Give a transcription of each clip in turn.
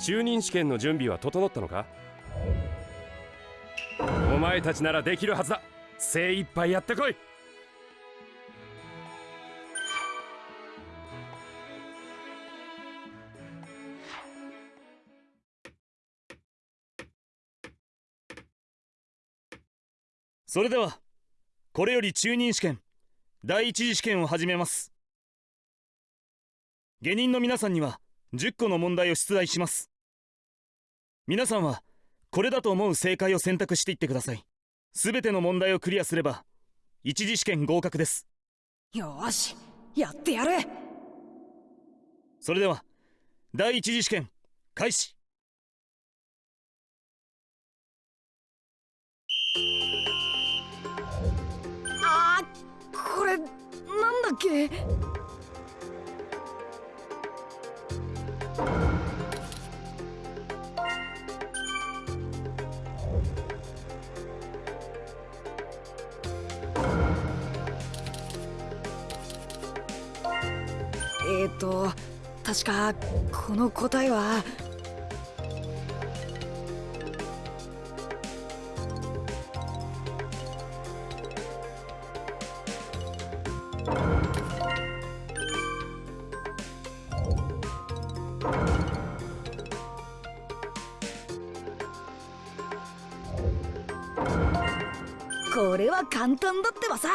中任試験の準備は整ったのか？お前たちならできるはずだ。精一杯やってこい。それではこれより中任試験第一次試験を始めます。下人の皆さんには10個の問題を出題します。皆さんはこれだと思う正解を選択していってください。すべての問題をクリアすれば一次試験合格です。よしやってやる。それでは第一次試験開始。あーこれなんだっけ？えーと確かこの答えは。これは簡単だってばさ。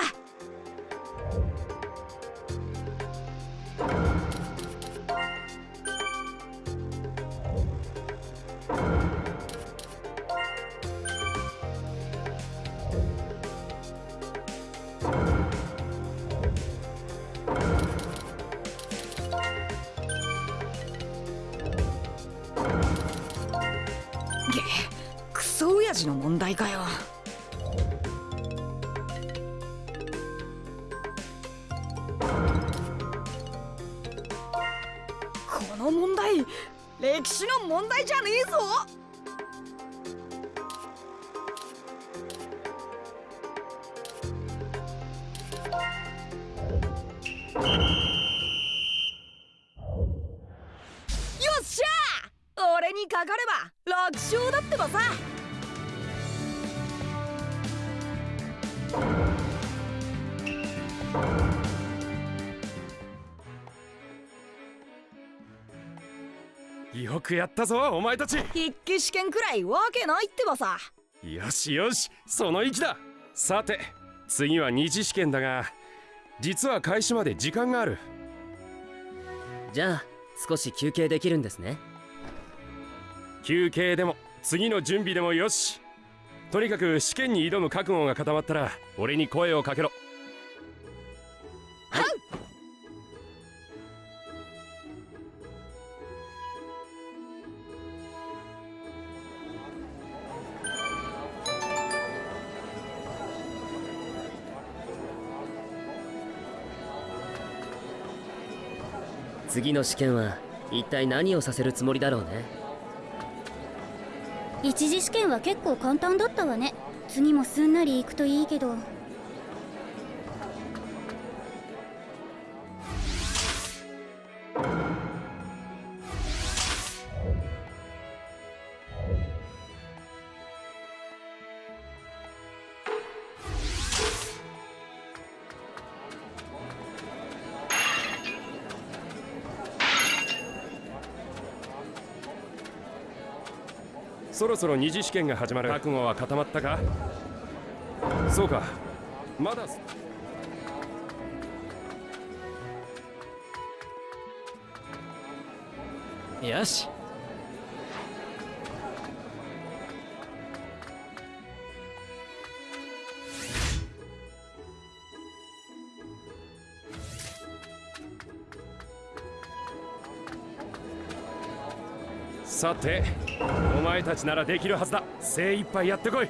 っしゃ俺にかかれば楽勝だってばさ!よくやったぞお前たち。筆記試験くらいわけないってばさ!よしよしその意気だ。さて次は二次試験だが実は開始まで時間がある。じゃあ少し休憩できるんですね。休憩でも次の準備でもよし。とにかく試験に挑む覚悟が固まったら俺に声をかけろ次の試験は一体何をさせるつもりだろうね？一次試験は結構簡単だったわね。次もすんなりいくといいけど。ろそろ二次試験が始まる。覚悟は固まったか？そうか。まだ。よし。さてお前たちならできるはずだ。精一杯やってこい。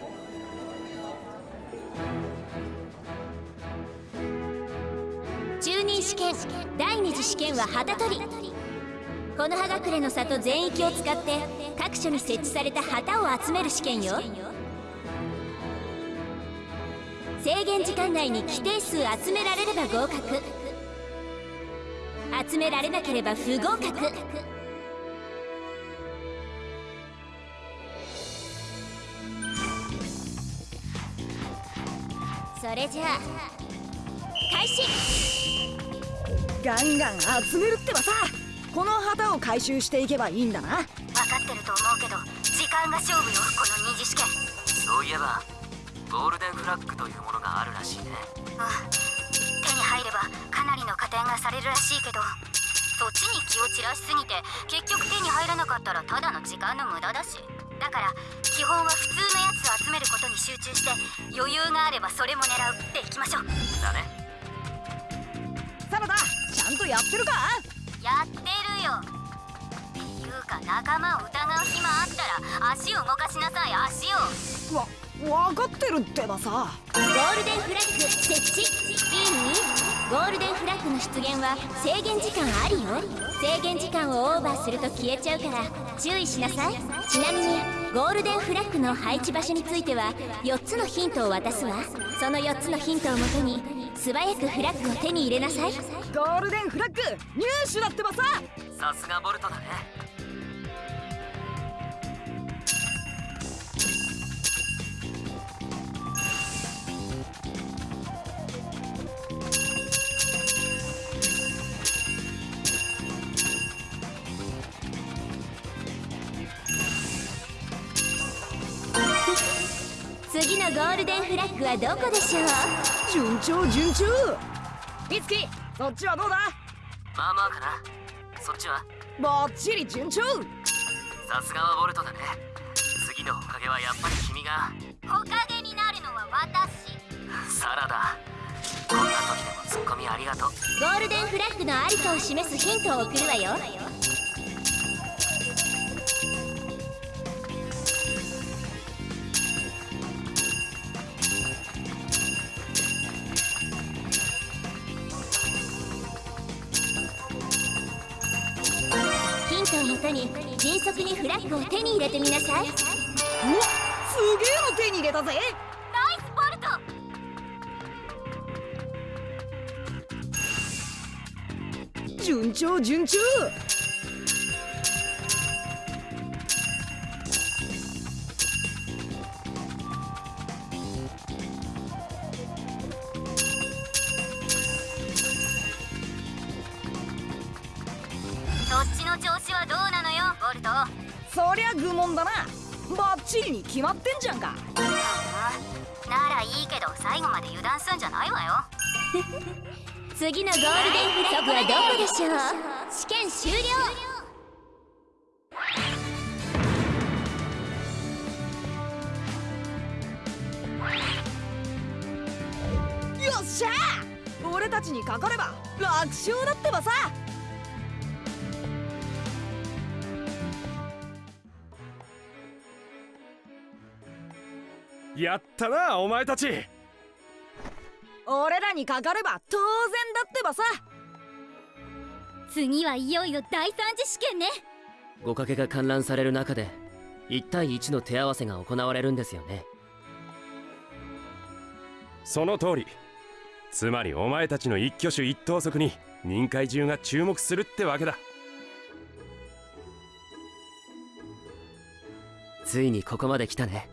中任試験第二次試験は旗取り。この葉隠れの里全域を使って各所に設置された旗を集める試験よ。制限時間内に規定数集められれば合格。集められなければ不合格。それじゃあ開始。ガンガン集めるってばさ。この旗を回収していけばいいんだな。分かってると思うけど時間が勝負よこの二次試験。そういえばゴールデンフラッグというものがあるらしいね。うん。手に入ればかなりの加点がされるらしいけどそっちに気を散らしすぎて結局手に入らなかったらただの時間の無駄だしだから基本は普通のやつを集めることに集中して余裕があればそれも狙うっていきましょう。だね。サラダちゃんとやってるか？やってるよ。っていうか仲間を疑う暇あったら足を動かしなさい足を。わ分かってるってばさ。ゴールデンフラッグ設置いいゴールデンフラッグの出現は制限時間ありよ。制限時間をオーバーすると消えちゃうから注意しなさい。ちなみにゴールデンフラッグの配置場所については4つのヒントを渡すわ。その4つのヒントをもとに素早くフラッグを手に入れなさい。ゴールデンフラッグ入手だってばさ。さすがボルトだね次のゴールデンフラッグはどこでしょう？順調順調。美月そっちはどうだ？まあまあかな。そっちは？バッチリ順調。さすがはボルトだね。次のおかげはやっぱり君が。おかげになるのは私。サラダ。こんな時でもツッコミありがとう。ゴールデンフラッグのありかを示すヒントを送るわよをもとに迅速にフラッグを手に入れてみなさい。うわすげえの手に入れたぜ。ナイスボルト順調順調次のゴールデンフラッグはどこでしょう試験終了よっしゃ俺たちにかかれば楽勝だってばさやったなお前たち。俺らにかかれば当然だってばさ。次はいよいよ第三次試験ね。五かけが観覧される中で1対1の手合わせが行われるんですよね。その通り。つまりお前たちの一挙手一投足に任界中が注目するってわけだ。ついにここまで来たね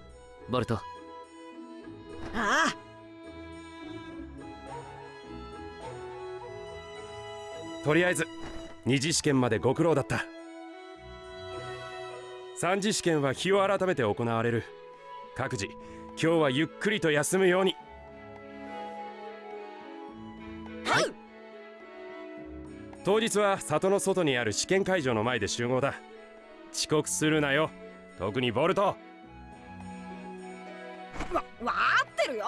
ボルト。ああとりあえず二次試験までご苦労だった。三次試験は日を改めて行われる。各自今日はゆっくりと休むように。はい。当日は里の外にある試験会場の前で集合だ。遅刻するなよ。特にボルト。わ分かってるよ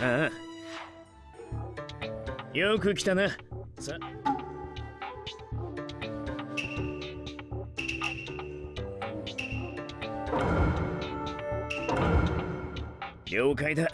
ああよく来たな。さ。了解だ。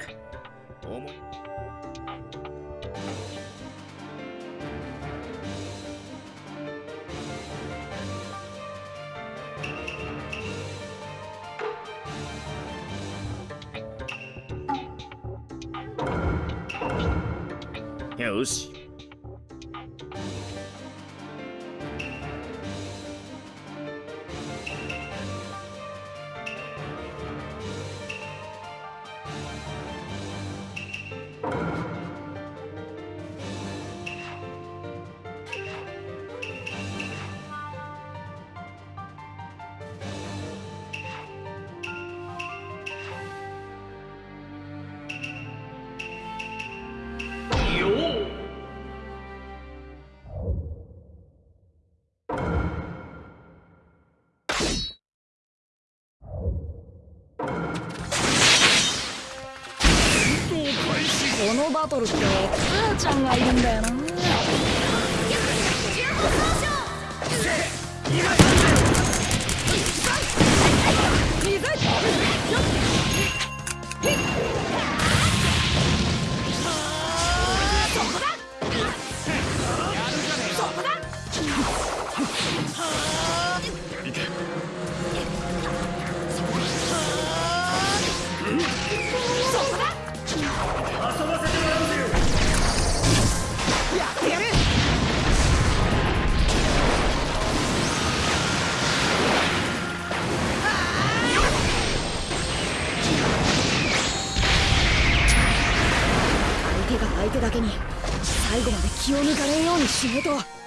のバトルって気を抜かれんようにしねえと。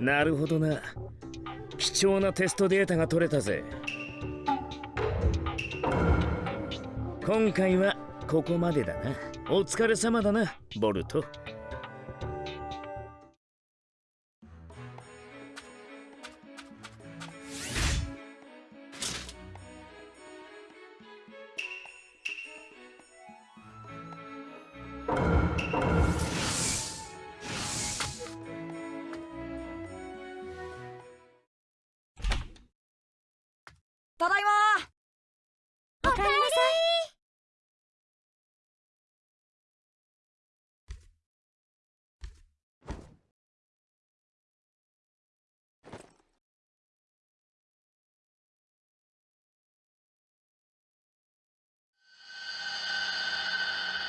なるほどな。貴重なテストデータが取れたぜ。今回はここまでだな。お疲れ様だなボルト。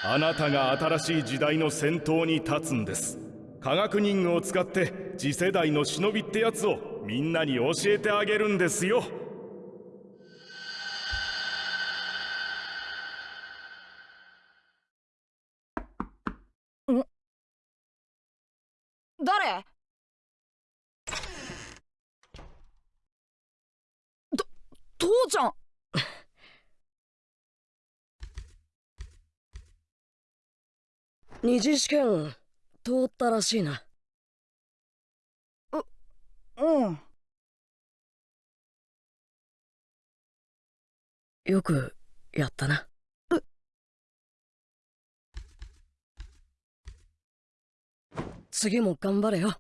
あなたが新しい時代の先頭に立つんです。科学忍具を使って次世代の忍びってやつをみんなに教えてあげるんですよ。二次試験通ったらしいな。ううん。よくやったな。次も頑張れよ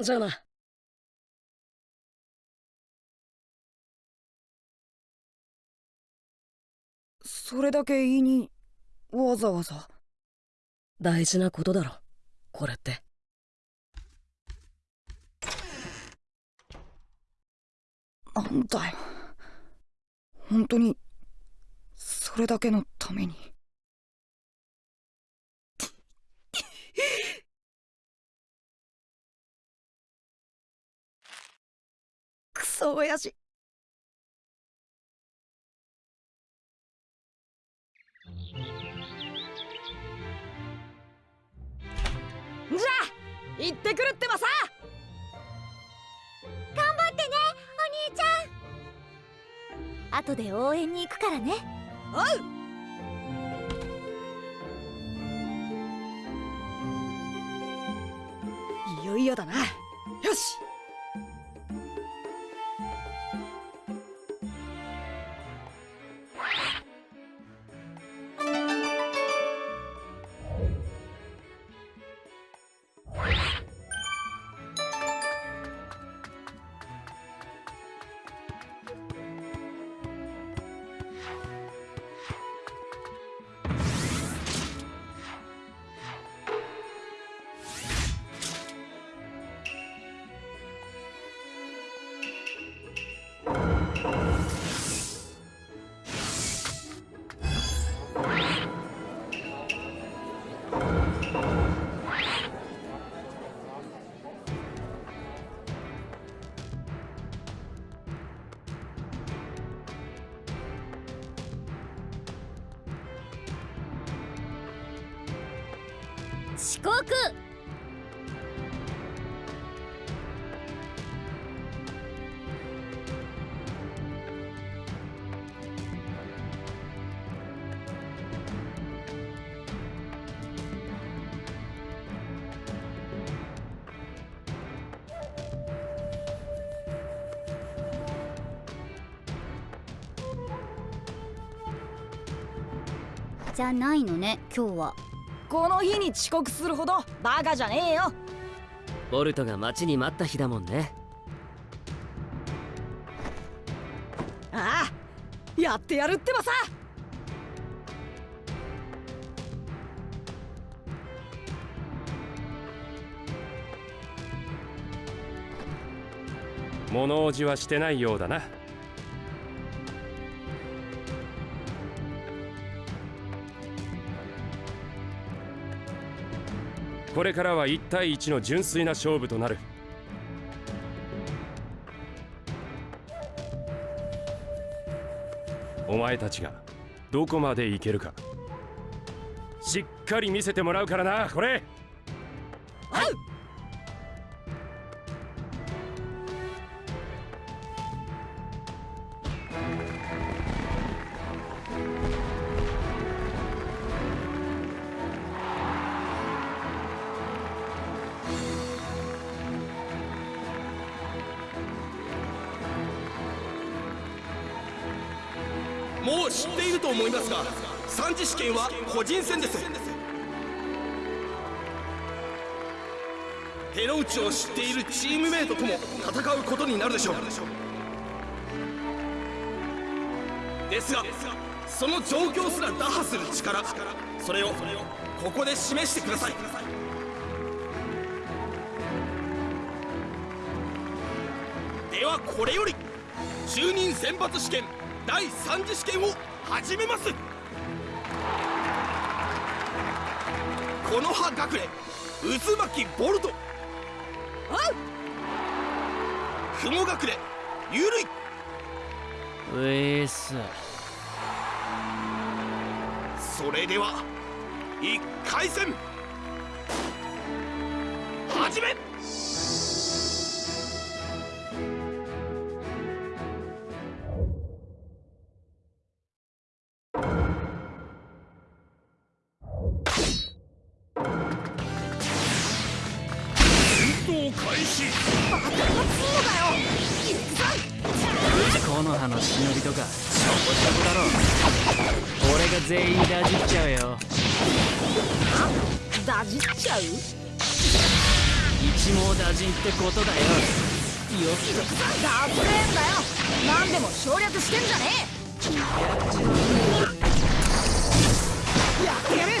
じゃあな。それだけ言いにわざわざ。大事なことだろ。これって。なんだよ。本当にそれだけのためにクソ親父じゃあ行ってくるってばさ。頑張ってねお兄ちゃん。後で応援に行くからね。おう。いよいよだな。よしじゃないのね今日は。この日に遅刻するほどバカじゃねえよ。ボルトが待ちに待った日だもんね。ああやってやるってばさ。物おじはしてないようだなこれからは1対1の純粋な勝負となる。お前たちがどこまでいけるか。しっかり見せてもらうからなこれ。はい。個人戦です。手の内を知っているチームメイトとも戦うことになるでしょう。ですがその状況すら打破する力それをここで示してください。ではこれより中任選抜試験第3次試験を始めます。この葉隠れ渦巻きボルト。雲隠れゆるい。ウェースそれでは1回戦。始めダブレーンだよ。何でも省略してんじゃねえ。やってやる。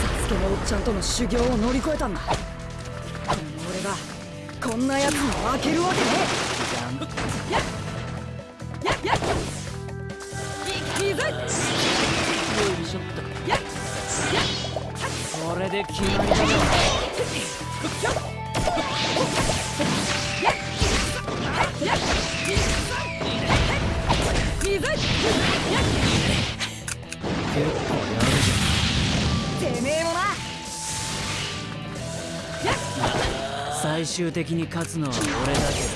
サスケのおっちゃんとの修行を乗り越えたんだ。でも俺がこんなやつに負けるわけねえ。これで決まりだよいいぞ結構やるじてめえもなゃん最終的に勝つのは俺だけど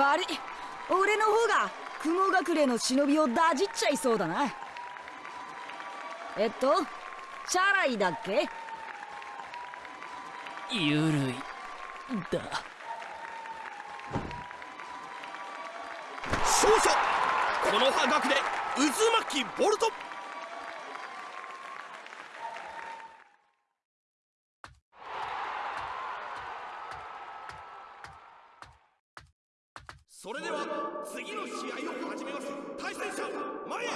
悪い。俺の方が雲隠れの忍びをダジっちゃいそうだな。えっとチャライだっけ？ゆるい。だ。勝者。この葉学で渦巻きボルトそれでは次の試合を始めます。対戦者前へ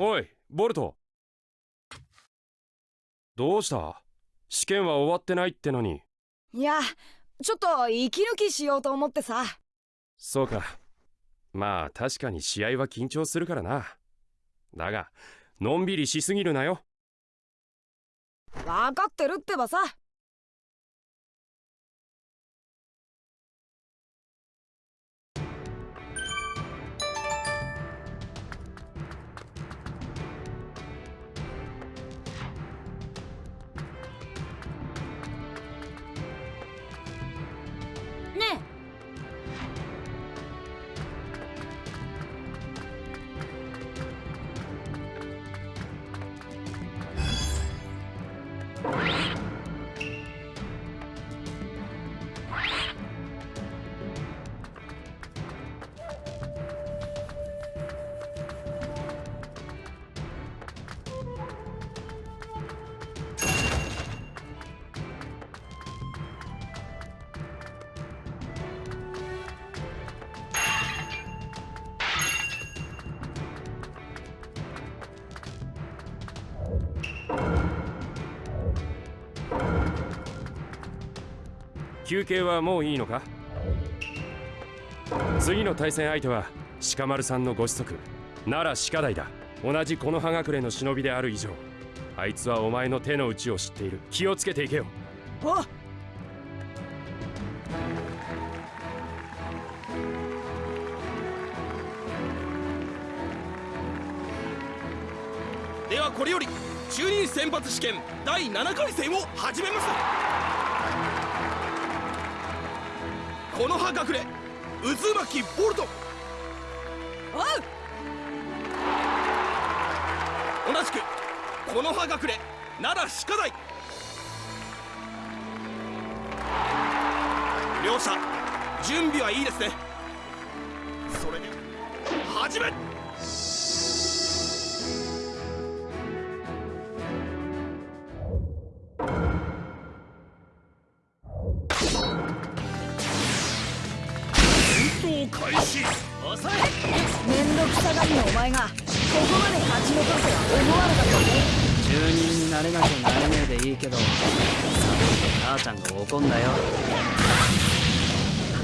おいボルト。どうした？試験は終わってないってのに。いやちょっと息抜きしようと思ってさ。そうか。まあ確かに試合は緊張するからな。だがのんびりしすぎるなよ。分かってるってばさ休憩はもういいのか？次の対戦相手は鹿丸さんのご子息。奈良鹿大だ。同じこの葉隠れの忍びである以上。あいつはお前の手の内を知っている。気をつけていけよ。おではこれより中任選抜試験第7回戦を始めますこの葉隠れ渦巻きボルト。同じくこの葉隠れ奈良鹿大両者準備はいいですね。それで始め前がここまで勝ち残るとは思わなかったぜ住人になれなきゃなれねえでいいけどサボって母ちゃんが怒んだよ。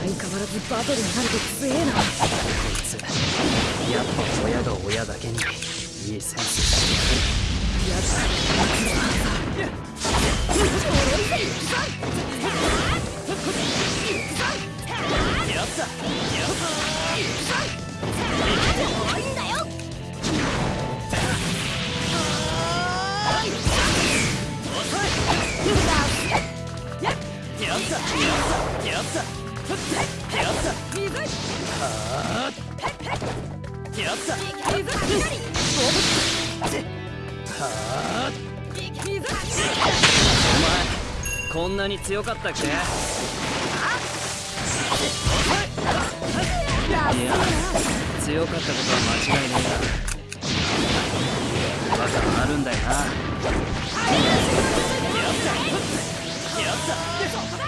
相変わらずバトルになると強えな。こいつやっぱ親が親だけにいいセンスしてやつややった。や多いんだよやった。やっこんなに強かった。っけいや強かった。ことは間違いねえが技はあるんだよなやった。やった。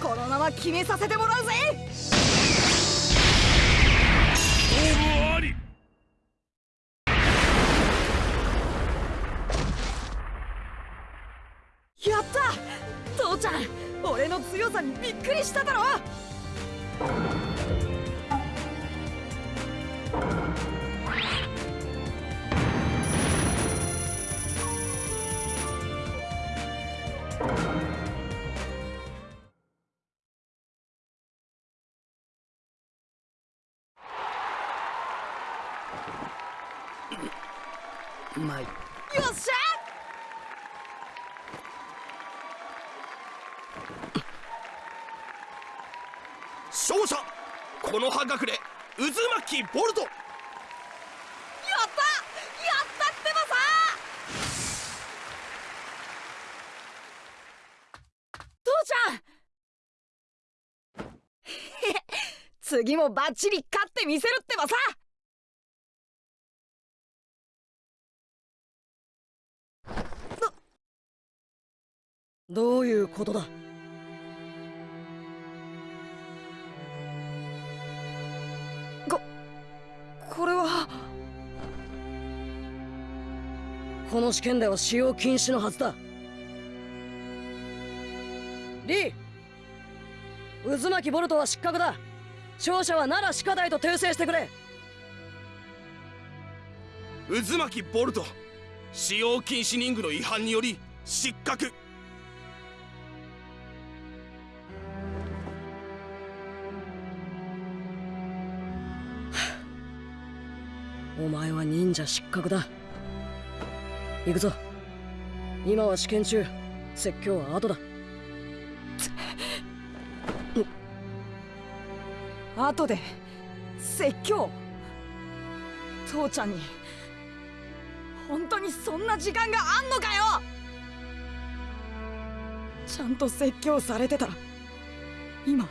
このまま決めさせてもらうぜ。勝者この葉隠れ渦巻きボルト。やったやったってばさ父ちゃん。次もバッチリ勝ってみせるってばさ。どういうことだ？この試験では使用禁止のはずだ。リー渦巻きボルトは失格だ。勝者は奈良鹿大と訂正してくれ。渦巻きボルト使用禁止任務の違反により失格。お前は忍者失格だ行くぞ。今は試験中。説教は後だ。後で説教。父ちゃんに。本当にそんな時間があんのかよ。ちゃんと説教されてたら今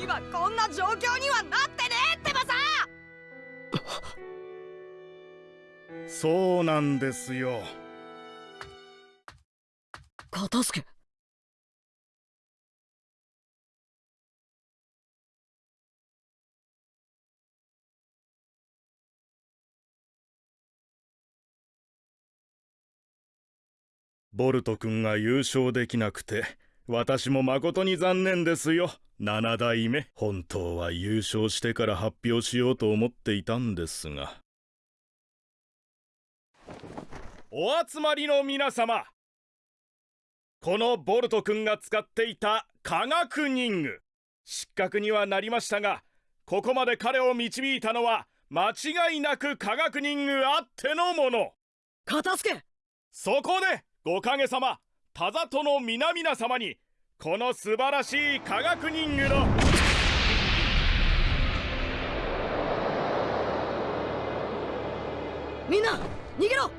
今こんな状況にはなっそうなんですよ。片付け。ボルト君が優勝できなくて私も誠に残念ですよ。七代目。本当は優勝してから発表しようと思っていたんですが。お集まりの皆様。このボルト君が使っていた科学忍具。失格にはなりましたがここまで彼を導いたのは間違いなく科学忍具あってのもの。片付け！そこでご影様田里の皆々様にこの素晴らしい科学忍具のみんな逃げろ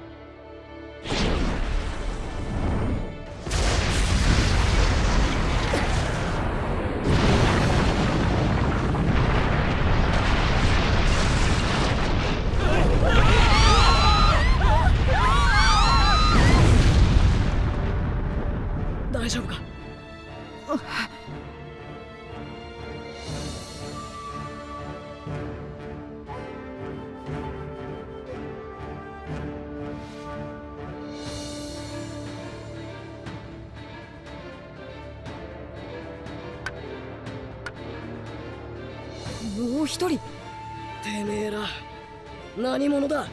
何者だ？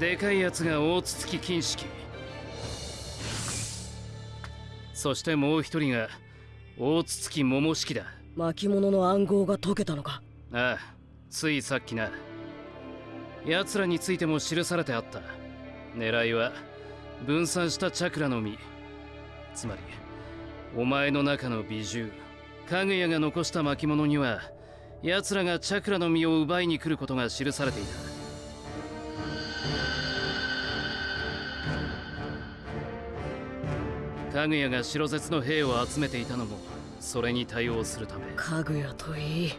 でかいやつが大筒木金式そしてもう一人が大筒木桃式だ。巻物の暗号が解けたのか？ああついさっきな。奴らについても記されてあった。狙いは分散したチャクラの実。つまりお前の中の美獣かぐやが残した巻物には奴らがチャクラの実を奪いに来ることが記されていた。かぐやが白絶の兵を集めていたのもそれに対応するため。かぐやといい。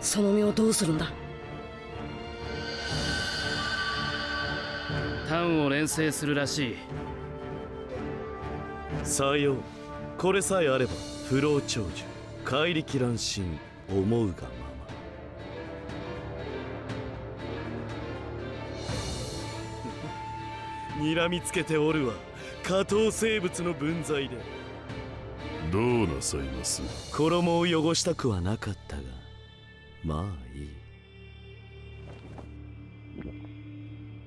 その実をどうするんだ？単を連成するらしい。さよう。これさえあれば不老長寿。怪力乱心思うがまま。睨みつけておるわ下等生物の分際で。どうなさいます？衣を汚したくはなかったが。まあいい。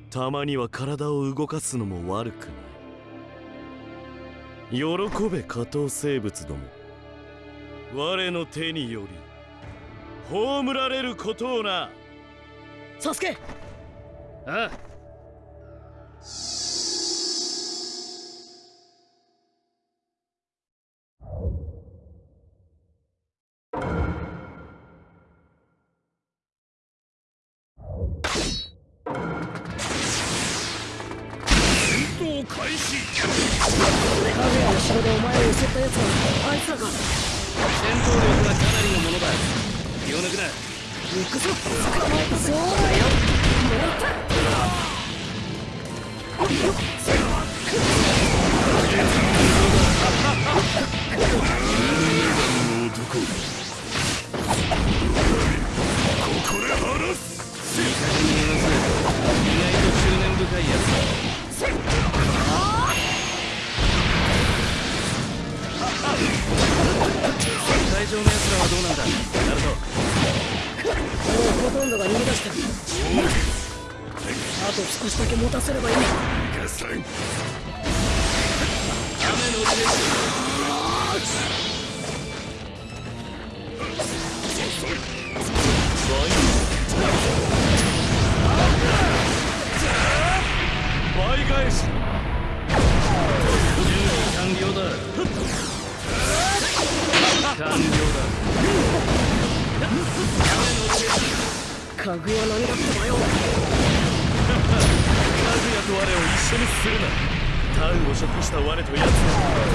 たまには体を動かすのも悪くない。喜べ下等生物ども。我の手により葬られることをな。サスケ！ああ。動開始。かぐやの城でお前を襲った奴は行くぞ捕まえたそうだよもらった男ここで話すいい加減に言います意外と執念深いやつだ会場のやつらはどうなんだほとんどが逃げ出したあと少しだけ持たせればいい。雨の倍返し完了だ完了だ雨の手かぐや何だってばよかぐやと我を一緒にするなタウを食した我と奴は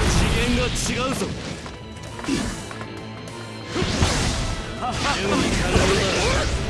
次元が違うぞ準備完了だ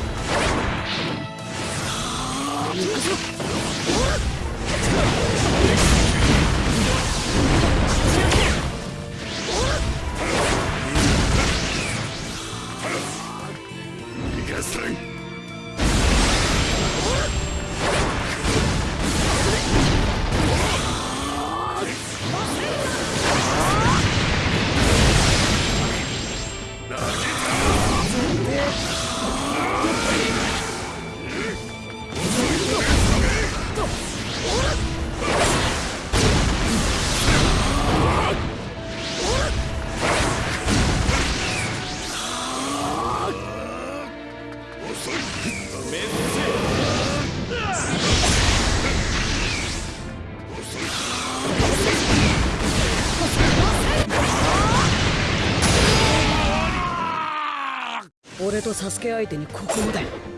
サスケ相手にここまで。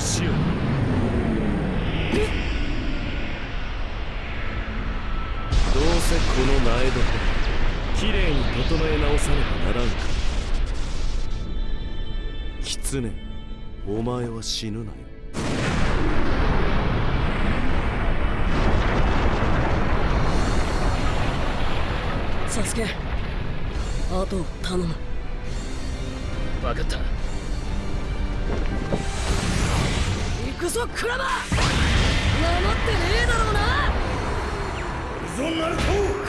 しよう。どうせこの苗床きれいに整え直さねばならんか。ら狐お前は死ぬなよ。サスケあと頼む。をくらば守ってねえだろうな！ぞなると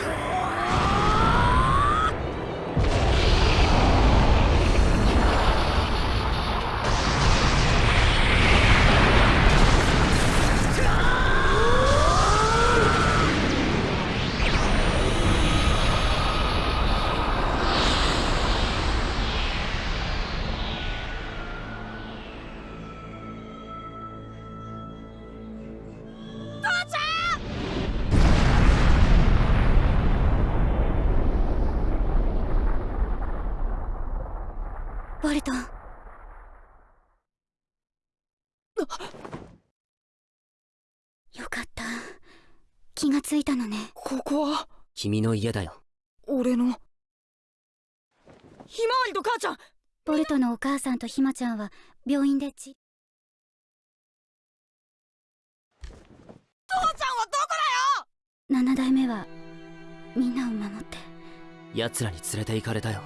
君の家だよ。俺の。ひまわりと母ちゃん。ボルトのお母さんとひまちゃんは病院でち。父ちゃんはどこだよ？七代目はみんなを守って。奴らに連れて行かれたよ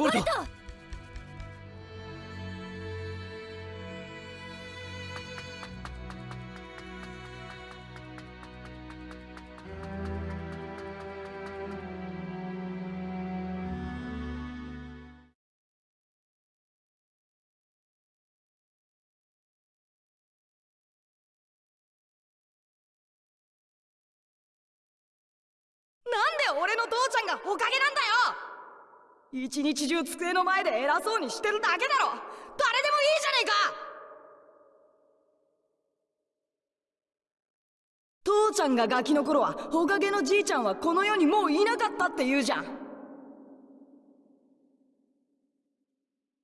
ボルト。なんで俺の父ちゃんがおかげ一日中机の前で偉そうにしてるだけだろ。誰でもいいじゃねえか。父ちゃんがガキの頃はおかげのじいちゃんはこの世にもういなかったって言うじゃん。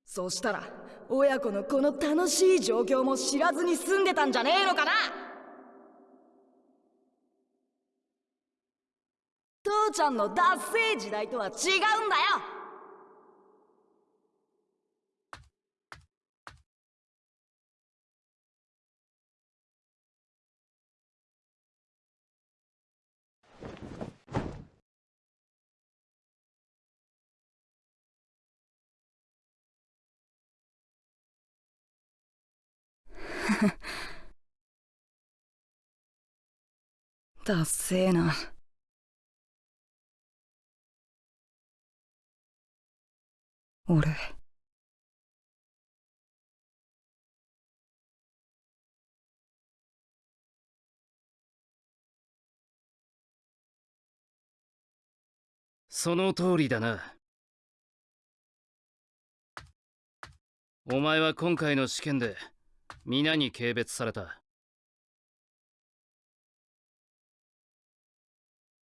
そしたら親子のこの楽しい状況も知らずに住んでたんじゃねえのかな。父ちゃんのダッセー時代とは違うんだよ。だせーな。俺。その通りだな。お前は今回の試験で皆に軽蔑された。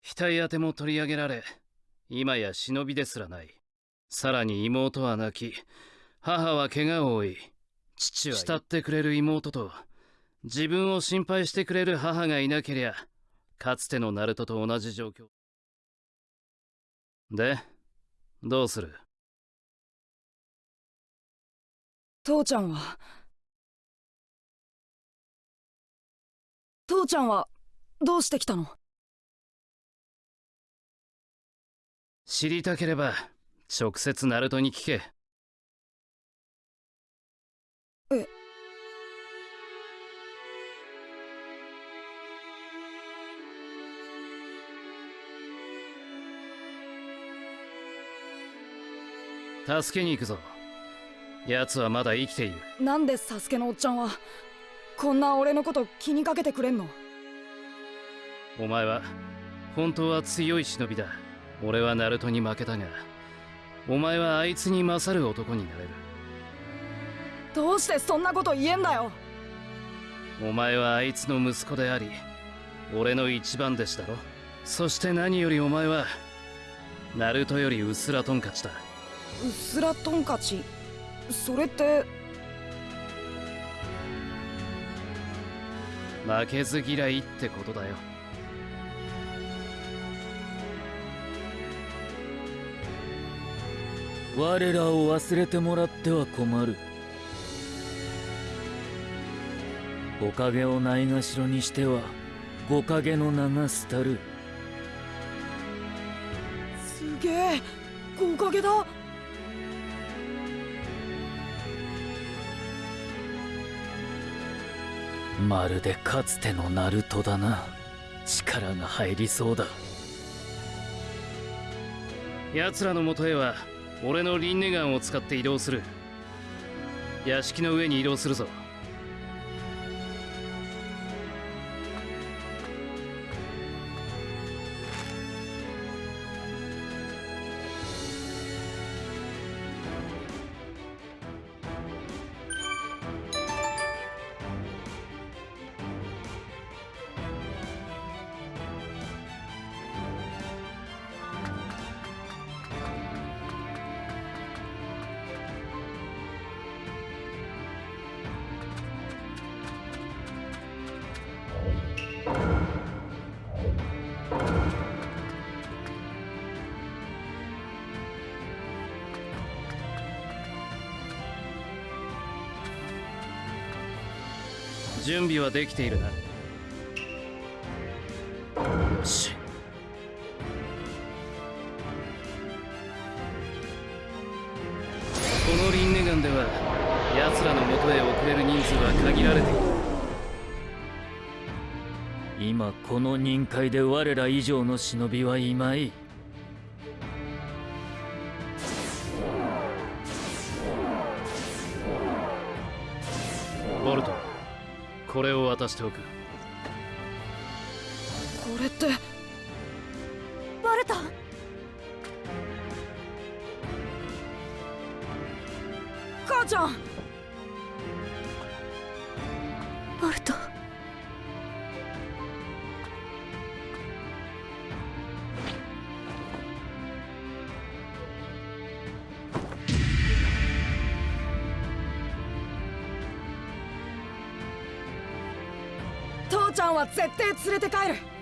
額当ても取り上げられ今や忍びですらない。さらに妹は泣き母は怪我を負い父は慕ってくれる妹と自分を心配してくれる母がいなけりゃかつてのナルトと同じ状況。でどうする？父ちゃんは？父ちゃんはどうしてきたの？知りたければ直接ナルトに聞け。え。助けに行くぞ。奴はまだ生きている。なんでサスケのおっちゃんはこんな俺のこと気にかけてくれんの？お前は本当は強い忍びだ俺はナルトに負けたがお前はあいつに勝る男になれる。どうしてそんなこと言えんだよ。お前はあいつの息子であり俺の一番弟子だろ。そして何よりお前はナルトよりウスラトンカチだ。うっすらトンカチそれって？負けず嫌いってことだよ我らを忘れてもらっては困る。おかげをないがしろにしては五影の名が廃る。すげえ五影だ。まるでかつてのナルトだな。力が入りそうだ。奴らのもとへは俺のリンネガンを使って移動する。屋敷の上に移動するぞ。準備はできているな。よし。このリンネガンでは奴らの元へ送れる人数は限られている。今この任界で我ら以上の忍びはいまい渡しておく。絶対連れて帰る。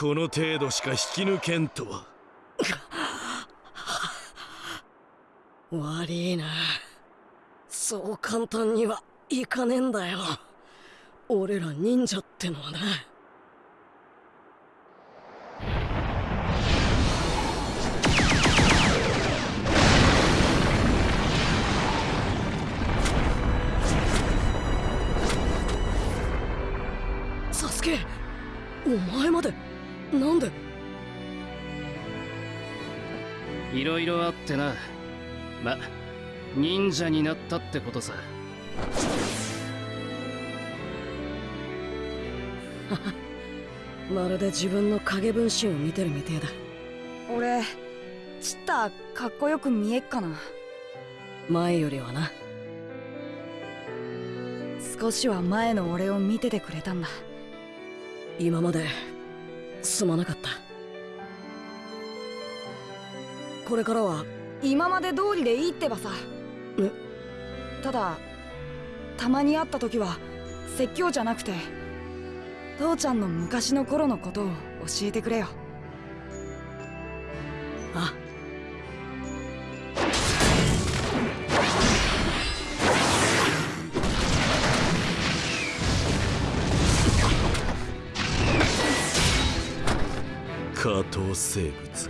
この程度しか引き抜けんとは。悪いな。そう簡単にはいかねえんだよ。俺ら忍者ってのはな。サスケお前までなんで？いろいろあってな。ま忍者になったってことさ。まるで自分の影分身を見てるみてえだ。俺チッタかっこよく見えっかな。前よりはな。少しは前の俺を見ててくれたんだ。今まですまなかった。これからは今まで通りでいいってばさ。ただたまに会った時は説教じゃなくて父ちゃんの昔の頃のことを教えてくれよ生物。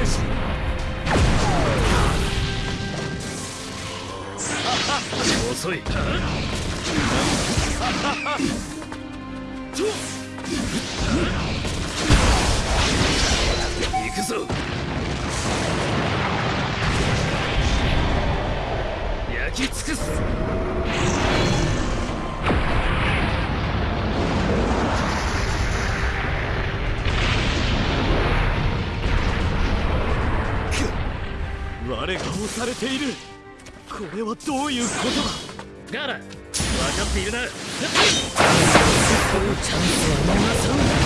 遅い行くぞ焼き尽くす我が押されている。これはどういうことだ？ガラ分かっているな。チャンスは逃さん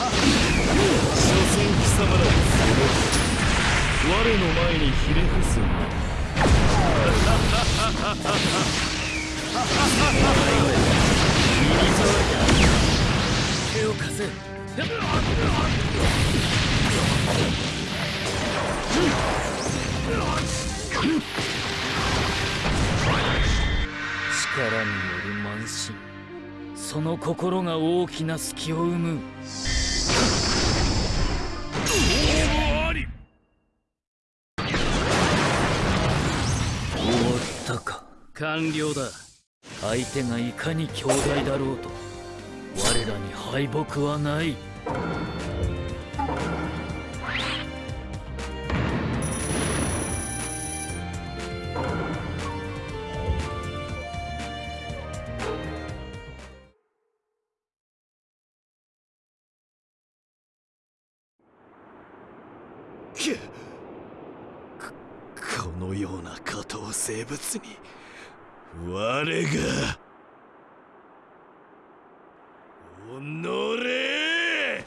所詮貴様らは我の前にひれ伏すんだ手を貸せ力による慢心。その心が大きな隙を生む。完了だ。相手がいかに強大だろうと我らに敗北はない。このような下等生物に我がおのれ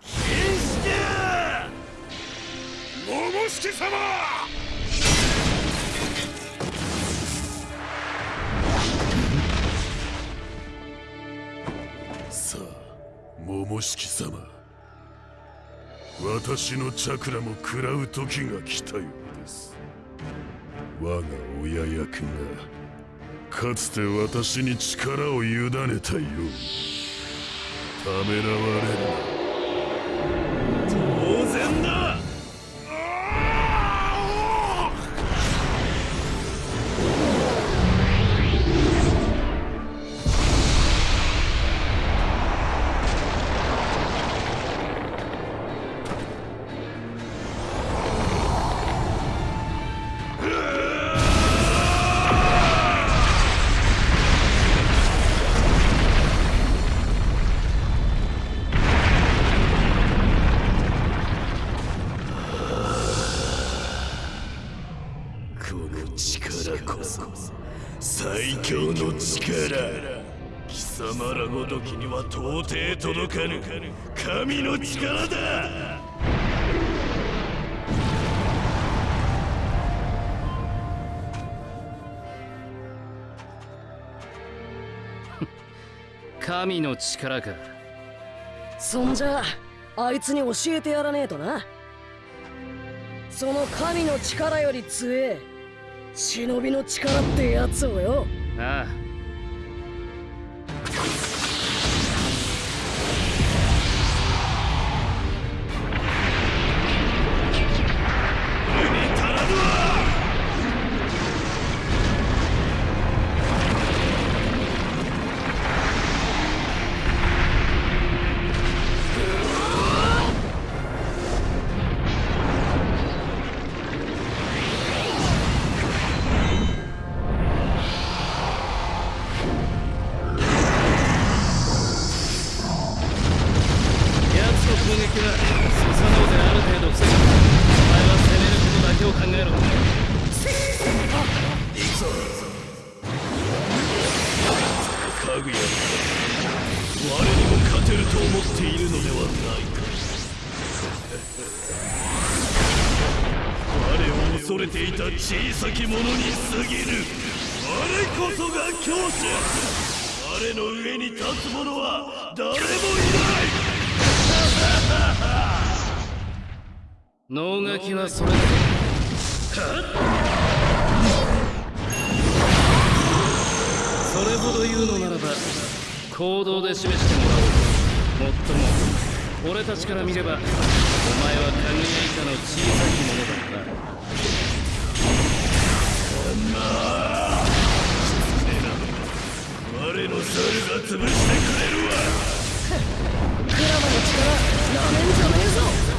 変して桃式様。さあ桃式様。私のチャクラも食らう時が来たようです。我が親役がかつて私に力を委ねたように。ためらわれる力か。そんじゃあいつに教えてやらねえとな。その神の力より強え。忍びの力ってやつをよ。ああ我を恐れていた小さき者。に過ぎる我こそが強者。我の上に立つ者。は誰もいない能書きはそれだそれほど言うのならば行動で示してもらおうもっとも俺たちから見ればお前はかぐや以下の小さき者だな我の猿が潰してくれるわ。クラマの力なめんじゃねえぞ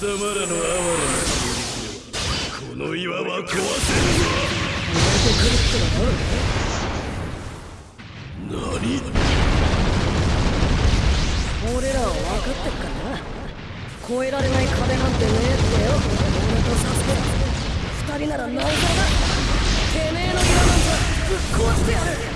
様らの哀れな攻撃ではこの岩は壊せるぞ何俺らは分かってっからな越えられない壁なんてねえってよ俺とサスケ二人ならなおさらだてめえの岩なんざぶっ壊してやる。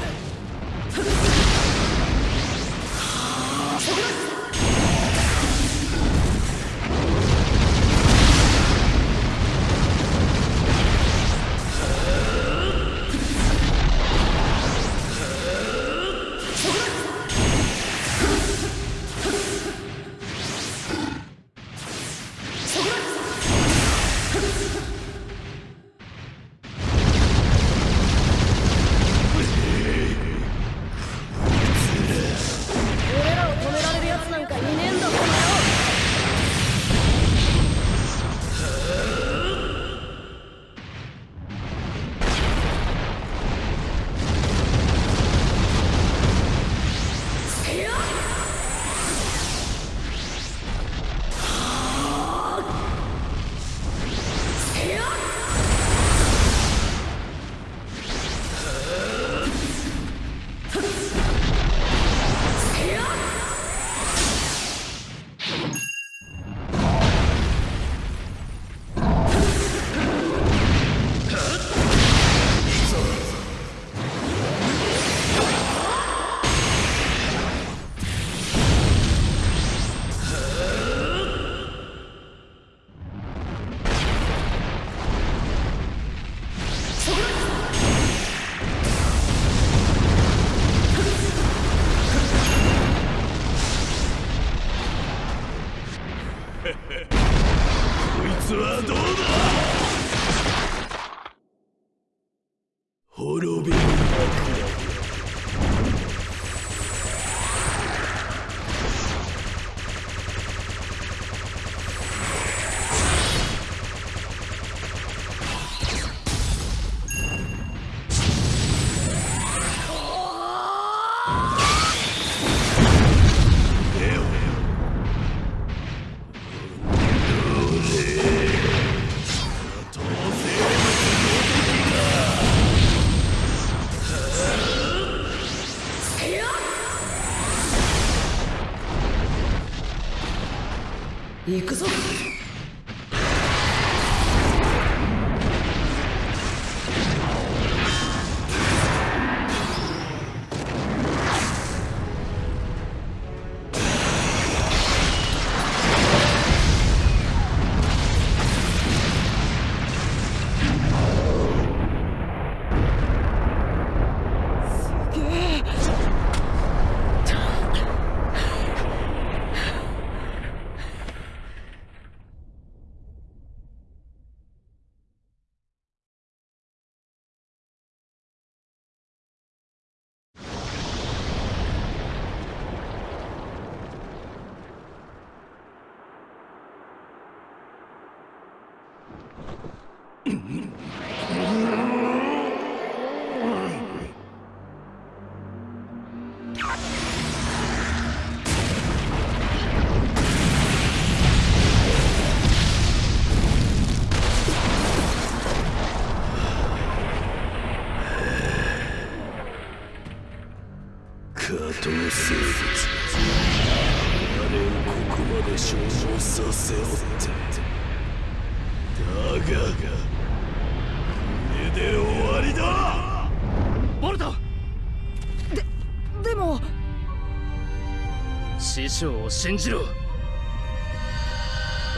信じろ。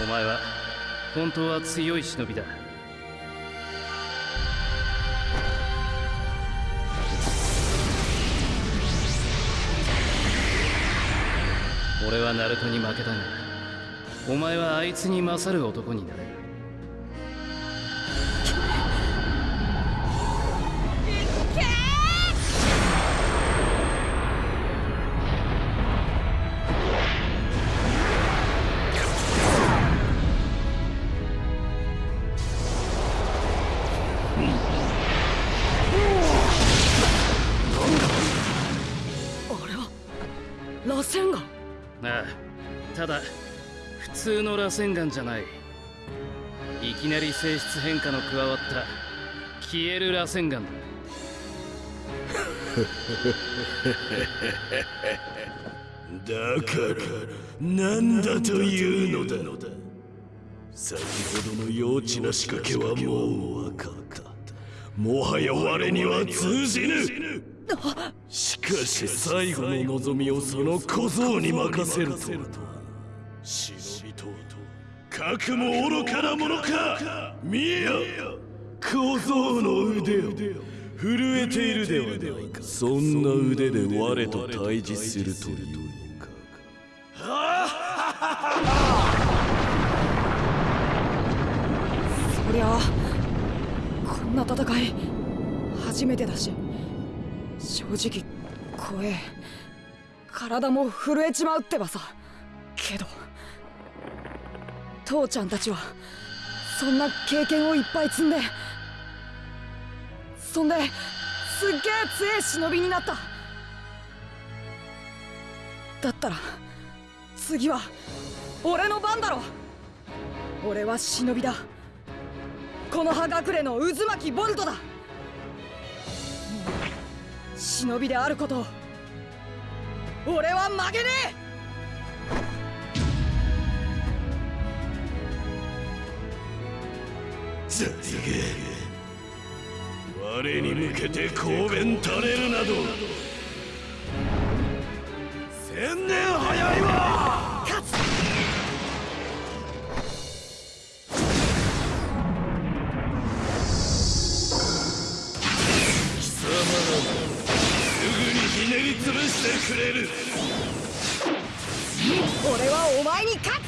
お前は本当は強い忍びだ。俺はナルトに負けたがお前はあいつに勝る男になれ。るの螺旋岩じゃない。いきなり性質変化の加わった消える螺旋岩だ。だから何だというのだ。先ほどの幼稚な仕掛けはもう分かった。もはや我には通じぬ。しかし最後の望みをその小僧に任せるとは。忍びとうとかくも愚かなものか。見えや小僧の腕を。震えているではないか。そんな腕で我と対峙するという。の かそりゃあこんな戦い初めてだし。正直怖え。体も震えちまうってばさ。けど。父ちゃんたちはそんな経験をいっぱい積んでそんですっげえ強え忍びになった。だったら次は俺の番だろ。俺は忍びだ。この葉隠れの渦巻きボルトだ。忍びであることを俺は曲げねえ。ザリゲ我に向けて公弁垂れるなど。千年早いわ。勝つ貴様らすぐにひねり潰してくれる。俺はお前に勝つ。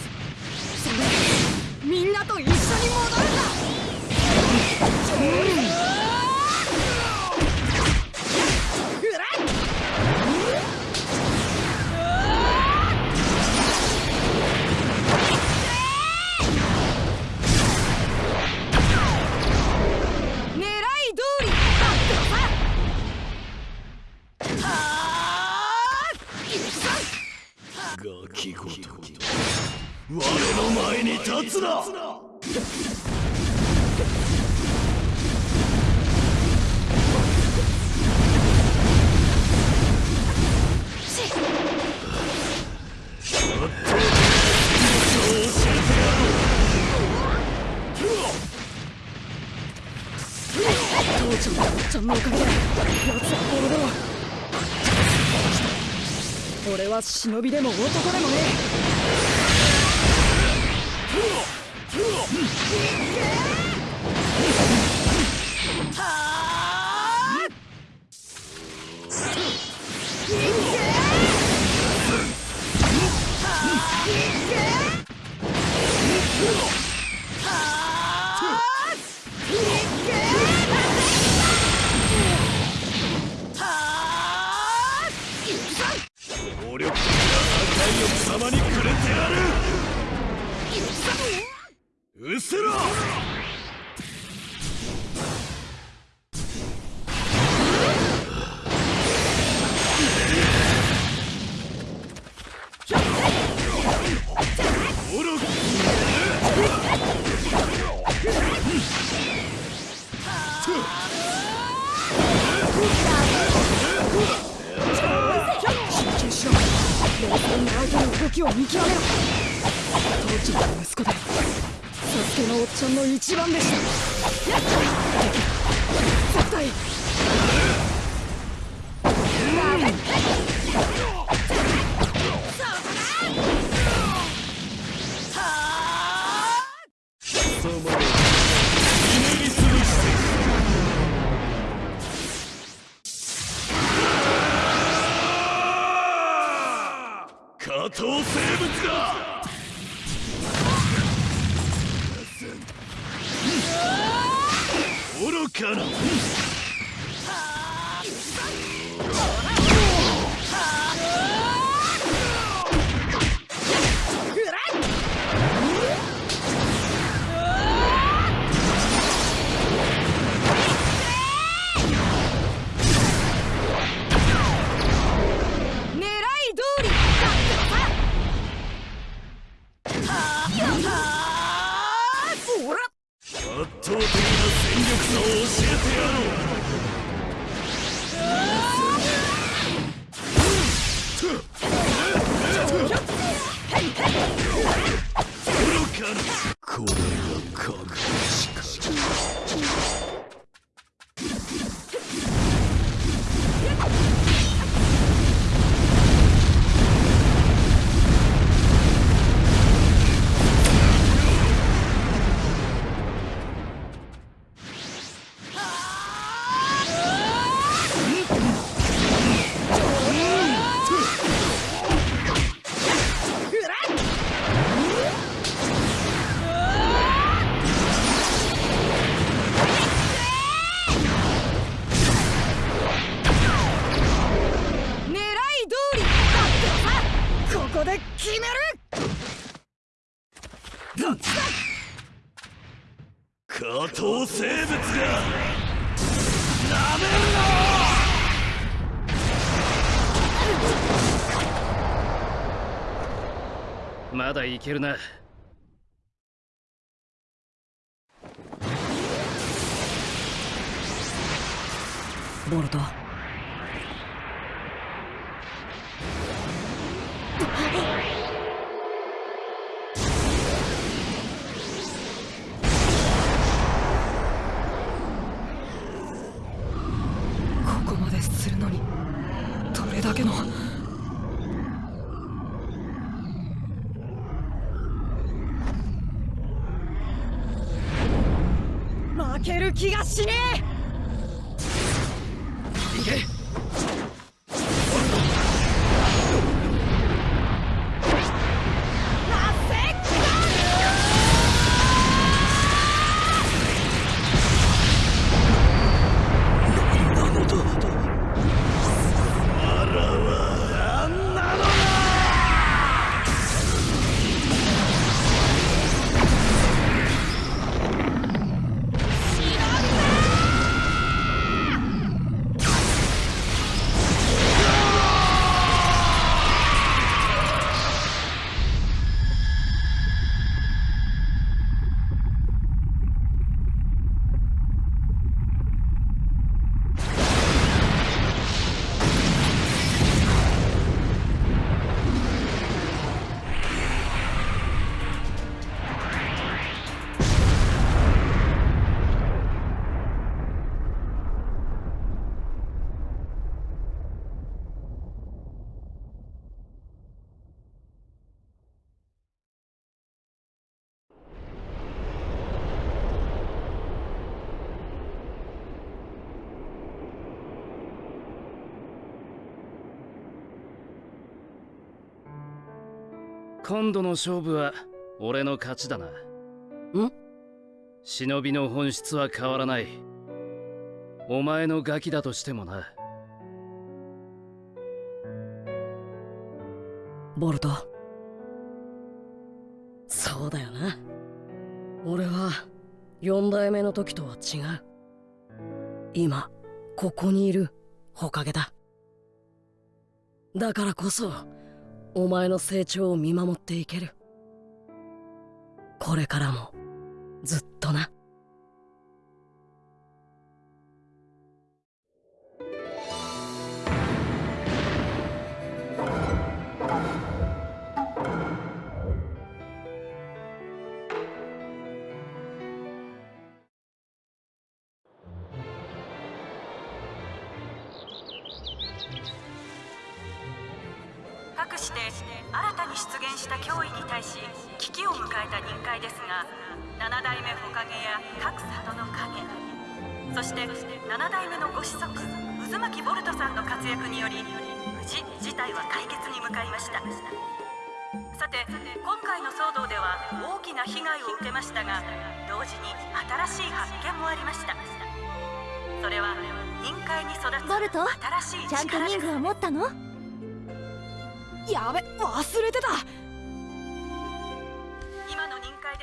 忍びでも男でもねえ。下等生物だ。愚かな。soul いけるな。気がしねえ。今度の勝負は俺の勝ちだな。ん？忍びの本質は変わらない。お前のガキだとしてもな。ボルトそうだよな俺は四代目の時とは違う今ここにいるおかげだだからこそお前の成長を見守っていける。これからもずっとな。し危機を迎えた臨界ですが七代目火影や各里の影そして七代目のご子息渦巻ボルトさんの活躍により無事事態は解決に向かいました。さて今回の騒動では大きな被害を受けましたが同時に新しい発見もありました。それは臨界に育つボルト新しいちゃんとリングは持ったの？やべ忘れてた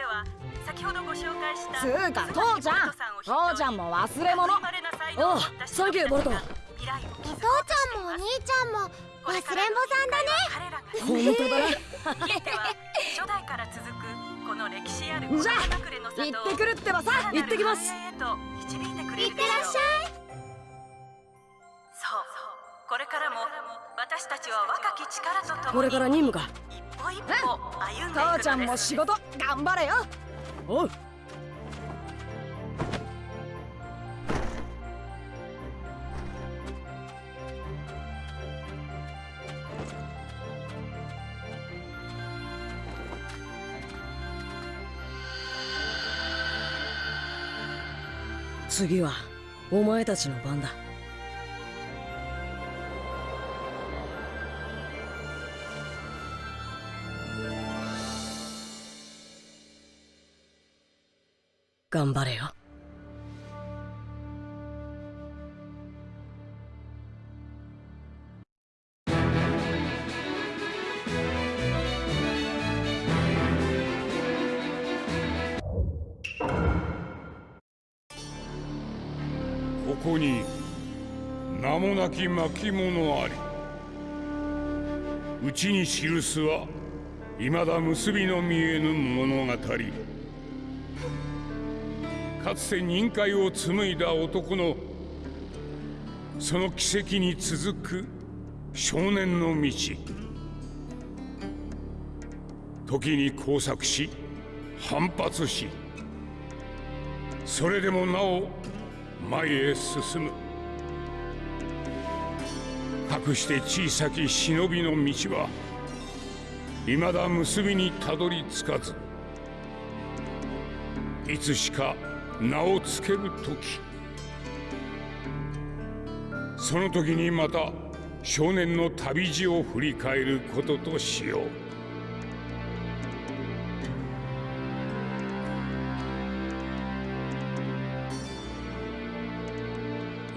は先ほどご紹介したつうか父ちゃん。父ちゃんも忘れ物。おうサンキューボルト。お父ちゃんもお兄ちゃんも忘れんぼさんだね。本当だなひいては初代から続くこの歴史あるじゃあ行ってくるってばさ。行ってきます。繁栄へと導いてくれるいってらっしゃいそう。これからも私たちは若き力とともに。これから任務か。一歩一歩歩んでいくのです。父ちゃんも仕事頑張れよ。おう。次はお前たちの番だ頑張れよ。ここに名もなき巻物あり。うちに記すは未だ結びの見えぬ物語。かつて任界を紡いだ男のその奇跡に続く少年の道。時に交錯し反発しそれでもなお前へ進む。かくして小さき忍びの道は未だ結びにたどり着かず。いつしか名をつける時。その時にまた少年の旅路を振り返ることとしよう。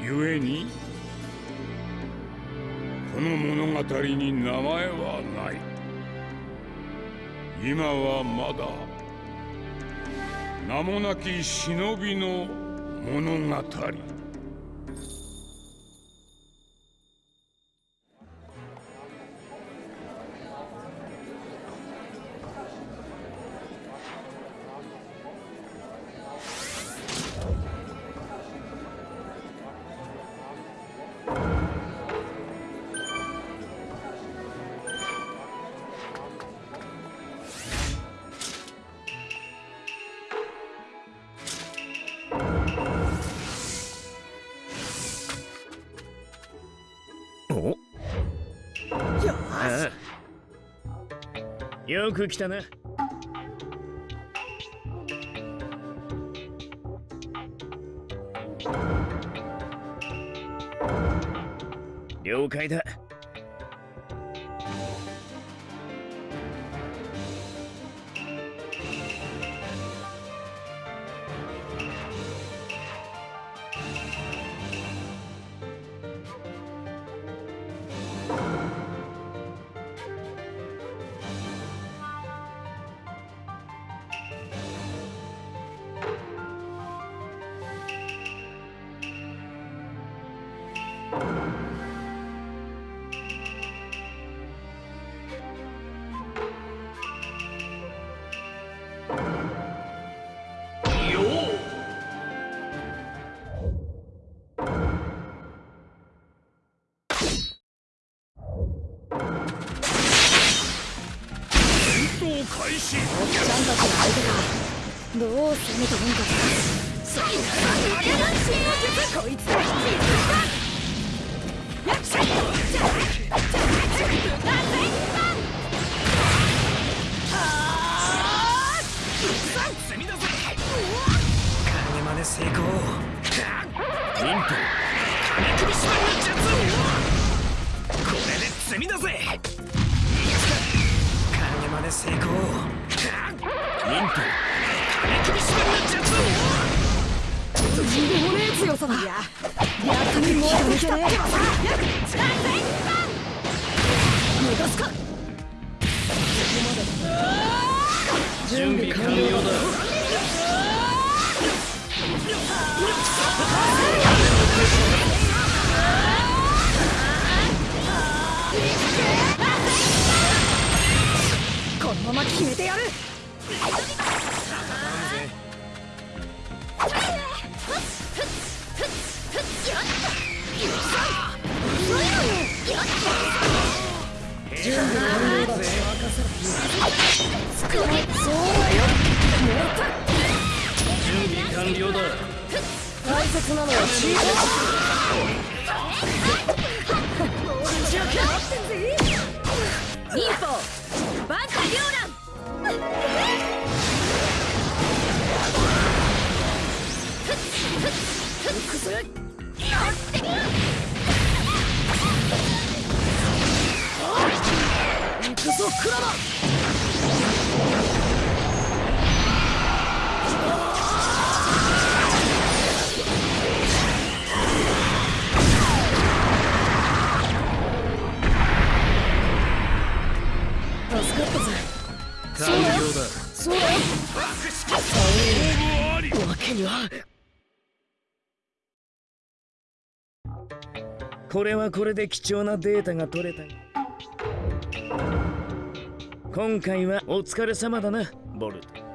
故にこの物語に名前はない。今はまだ名もなき忍びの物語。く来たな了解だ。どう攻めてるんかさこいつだ積み出せ影真似成功忍法金首縛りの術これで積み出せ影真似成功。忍法金このまま決めてやる。忍法バンカ両乱助かったぜ。完了だ。そうだ。よわけにはこれはこれで貴重なデータが取れた今回はお疲れ様だなボルト。